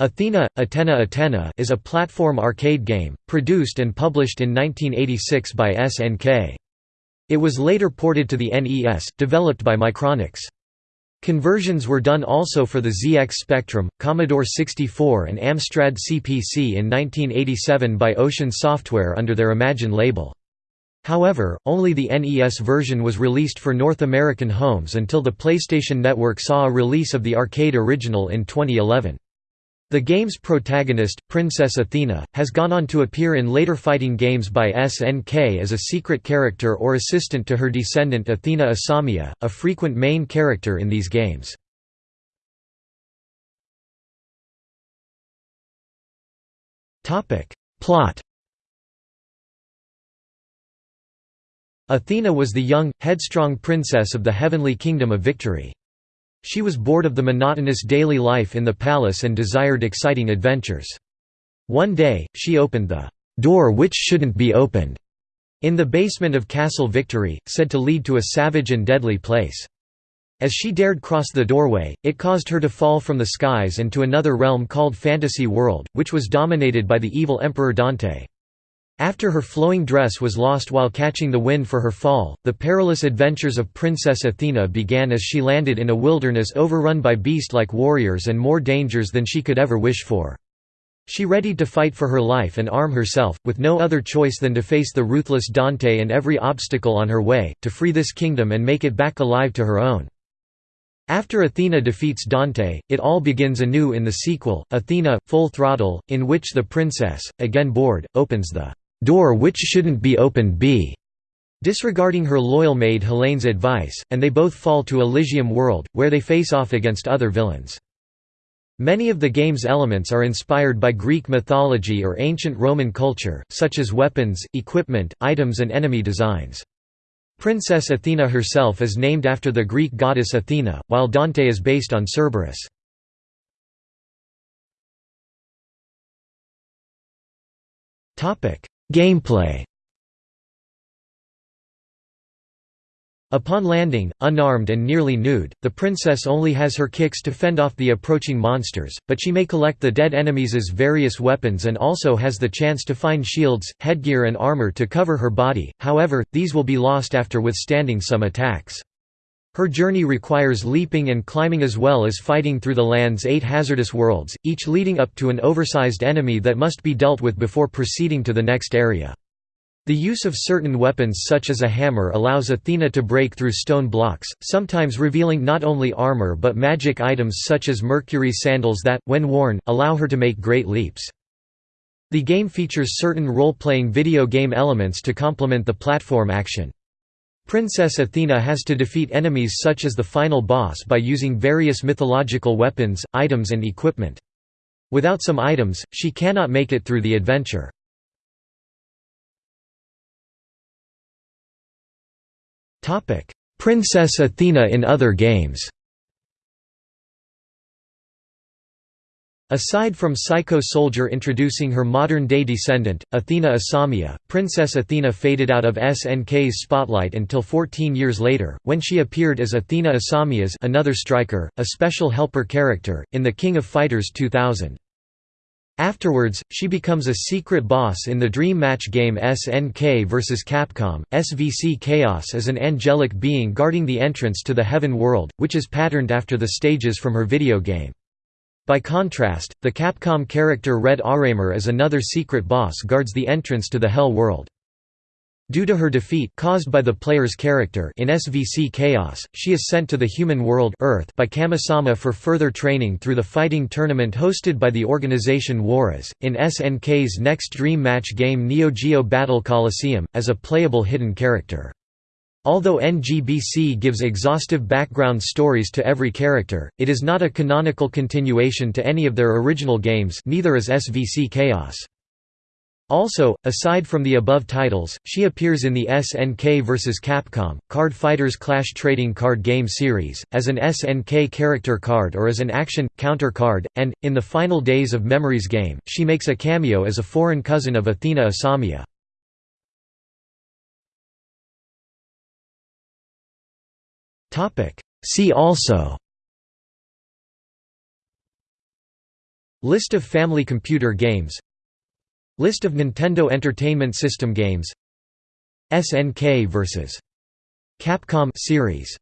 Athena, Atena Atena is a platform arcade game, produced and published in 1986 by SNK. It was later ported to the NES, developed by Micronics. Conversions were done also for the ZX Spectrum, Commodore 64 and Amstrad CPC in 1987 by Ocean Software under their Imagine label. However, only the NES version was released for North American homes until the PlayStation Network saw a release of the arcade original in 2011. The game's protagonist, Princess Athena, has gone on to appear in later fighting games by SNK as a secret character or assistant to her descendant Athena Asamiya, a frequent main character in these games. Plot Athena was the young, headstrong princess of the heavenly kingdom of victory. She was bored of the monotonous daily life in the palace and desired exciting adventures. One day, she opened the door which shouldn't be opened in the basement of Castle Victory, said to lead to a savage and deadly place. As she dared cross the doorway, it caused her to fall from the skies and to another realm called Fantasy World, which was dominated by the evil Emperor Dante. After her flowing dress was lost while catching the wind for her fall, the perilous adventures of Princess Athena began as she landed in a wilderness overrun by beast-like warriors and more dangers than she could ever wish for. She readied to fight for her life and arm herself, with no other choice than to face the ruthless Dante and every obstacle on her way, to free this kingdom and make it back alive to her own. After Athena defeats Dante, it all begins anew in the sequel, Athena, Full Throttle, in which the princess, again bored, opens the door which shouldn't be opened b disregarding her loyal maid Helene's advice, and they both fall to Elysium World, where they face off against other villains. Many of the game's elements are inspired by Greek mythology or ancient Roman culture, such as weapons, equipment, items and enemy designs. Princess Athena herself is named after the Greek goddess Athena, while Dante is based on Cerberus. Gameplay Upon landing, unarmed and nearly nude, the princess only has her kicks to fend off the approaching monsters, but she may collect the dead enemies' various weapons and also has the chance to find shields, headgear and armor to cover her body, however, these will be lost after withstanding some attacks. Her journey requires leaping and climbing as well as fighting through the land's eight hazardous worlds, each leading up to an oversized enemy that must be dealt with before proceeding to the next area. The use of certain weapons such as a hammer allows Athena to break through stone blocks, sometimes revealing not only armor but magic items such as mercury sandals that, when worn, allow her to make great leaps. The game features certain role-playing video game elements to complement the platform action. Princess Athena has to defeat enemies such as the final boss by using various mythological weapons, items and equipment. Without some items, she cannot make it through the adventure. Princess Athena in other games Aside from Psycho Soldier introducing her modern-day descendant, Athena Asamiya, Princess Athena faded out of SNK's spotlight until 14 years later, when she appeared as Athena Asamiya's another striker, a special helper character, in The King of Fighters 2000. Afterwards, she becomes a secret boss in the Dream Match game SNK vs Capcom. SVC Chaos is an angelic being guarding the entrance to the Heaven World, which is patterned after the stages from her video game. By contrast, the Capcom character Red Arremer as another secret boss guards the entrance to the Hell World. Due to her defeat caused by the player's character in SVC Chaos, she is sent to the human world Earth by Kamisama for further training through the fighting tournament hosted by the organization Juarez, in SNK's next Dream Match game Neo Geo Battle Coliseum, as a playable hidden character. Although NGBC gives exhaustive background stories to every character, it is not a canonical continuation to any of their original games neither is SVC Chaos. Also, aside from the above titles, she appears in the SNK vs. Capcom, Card Fighters Clash trading card game series, as an SNK character card or as an action, counter card, and, in the Final Days of Memories game, she makes a cameo as a foreign cousin of Athena Asamiya. See also. List of family computer games. List of Nintendo Entertainment System games. SNK vs. Capcom series